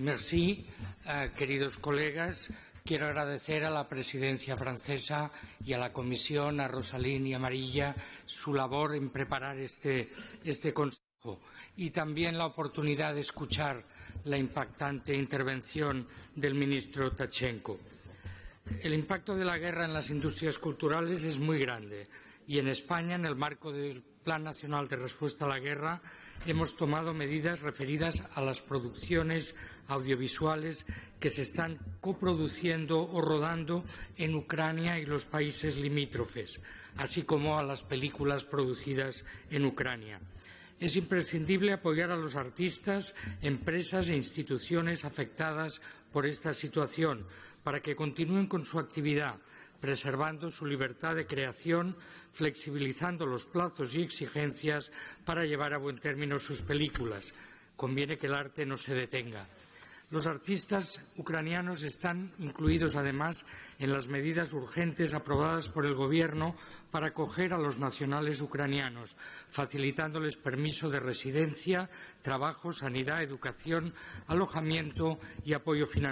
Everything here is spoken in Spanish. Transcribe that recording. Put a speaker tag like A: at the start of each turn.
A: Merci, eh, queridos colegas. Quiero agradecer a la presidencia francesa y a la comisión, a Rosalín y Amarilla, su labor en preparar este, este consejo y también la oportunidad de escuchar la impactante intervención del ministro Tachenko. El impacto de la guerra en las industrias culturales es muy grande y en España, en el marco del Plan Nacional de Respuesta a la Guerra, hemos tomado medidas referidas a las producciones audiovisuales que se están coproduciendo o rodando en Ucrania y los países limítrofes, así como a las películas producidas en Ucrania. Es imprescindible apoyar a los artistas, empresas e instituciones afectadas por esta situación para que continúen con su actividad, preservando su libertad de creación, flexibilizando los plazos y exigencias para llevar a buen término sus películas. Conviene que el arte no se detenga. Los artistas ucranianos están incluidos, además, en las medidas urgentes aprobadas por el Gobierno para acoger a los nacionales ucranianos, facilitándoles permiso de residencia, trabajo, sanidad, educación, alojamiento y apoyo financiero.